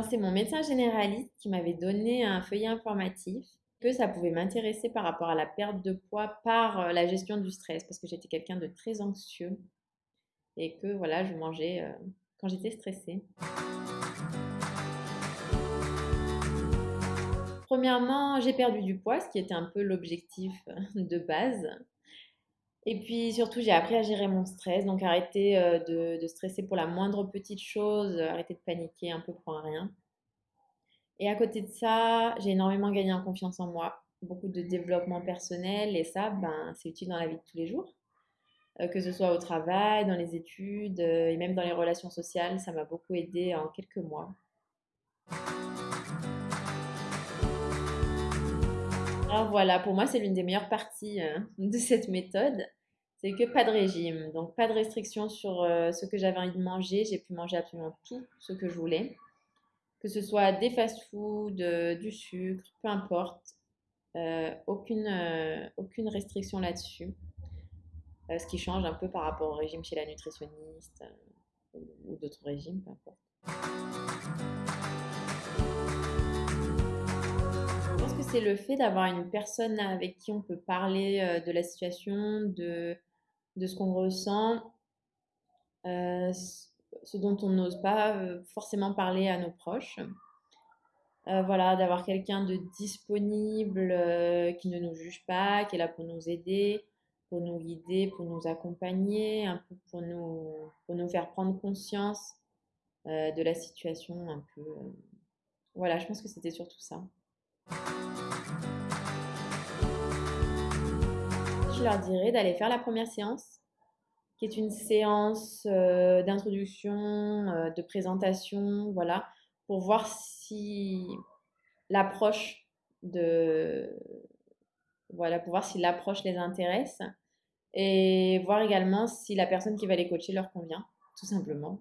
C'est mon médecin généraliste qui m'avait donné un feuillet informatif que ça pouvait m'intéresser par rapport à la perte de poids par euh, la gestion du stress, parce que j'étais quelqu'un de très anxieux et que voilà, je mangeais euh, quand j'étais stressée. Premièrement, j'ai perdu du poids, ce qui était un peu l'objectif de base. Et puis surtout, j'ai appris à gérer mon stress, donc arrêter euh, de, stresser pour la moindre petite chose, arrêter de paniquer un peu pour un rien. Et à côté de ça, j'ai énormément gagné en confiance en moi, beaucoup de développement personnel et ça, ben, c'est utile dans la vie de tous les jours. Euh, que ce soit au travail, dans les études euh, et même dans les relations sociales, ça m'a beaucoup aidé en quelques mois. Voilà, pour moi, c'est l'une des meilleures parties euh, de cette méthode. C'est que pas de régime, donc pas de restriction sur ce que j'avais envie de manger. J'ai pu manger absolument tout ce que je voulais que ce soit des fast-foods, euh, du sucre, peu importe. Euh, aucune, euh, aucune restriction là-dessus. ce qui change un peu par rapport au régime chez la nutritionniste ou d'autres régimes, peu importe. C'est le fait d'avoir une personne avec qui on peut parler de la situation, de, de ce qu'on ressent ce dont on n'ose pas euh, forcément parler à nos proches. Euh, voilà, d'avoir quelqu'un de disponible, euh, qui ne nous juge pas, qui est là pour nous aider, pour nous guider, pour nous accompagner, un peu pour nous, pour nous faire prendre conscience de la situation un peu. Voilà, je pense que c'était surtout ça. Je leur dirais d'aller faire la première séance qui est une séance euh, d'introduction, euh, de présentation, voilà, pour voir si l'approche de voilà, pour voir si l'approche les intéresse et voir également si la personne qui va les coacher leur convient, tout simplement.